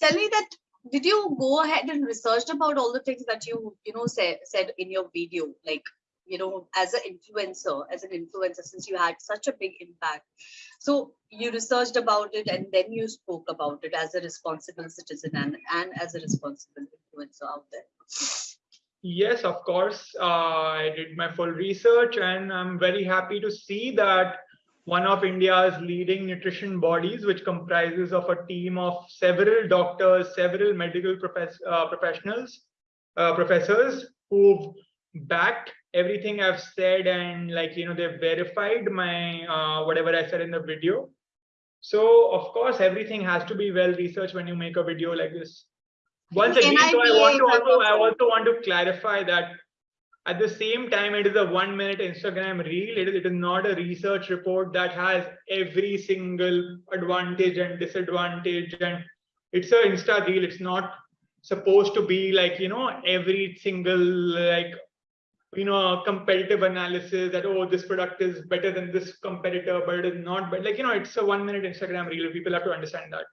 tell me that did you go ahead and research about all the things that you you know say, said in your video? Like you know as an influencer as an influencer since you had such a big impact. So you researched about it and then you spoke about it as a responsible citizen and and as a responsible influencer out there. Yes of course uh, i did my full research and i'm very happy to see that one of India's leading nutrition bodies, which comprises of a team of several doctors, several medical profess uh, professionals, uh, professors who've backed everything I've said and like, you know, they've verified my, uh, whatever I said in the video. So of course, everything has to be well researched when you make a video like this. Once again, so I want to also, I also want to clarify that at the same time, it is a one minute Instagram reel. It is, it is not a research report that has every single advantage and disadvantage. And it's a Insta reel. It's not supposed to be like, you know, every single like, you know, competitive analysis that, oh, this product is better than this competitor, but it is not. But like, you know, it's a one minute Instagram reel. People have to understand that.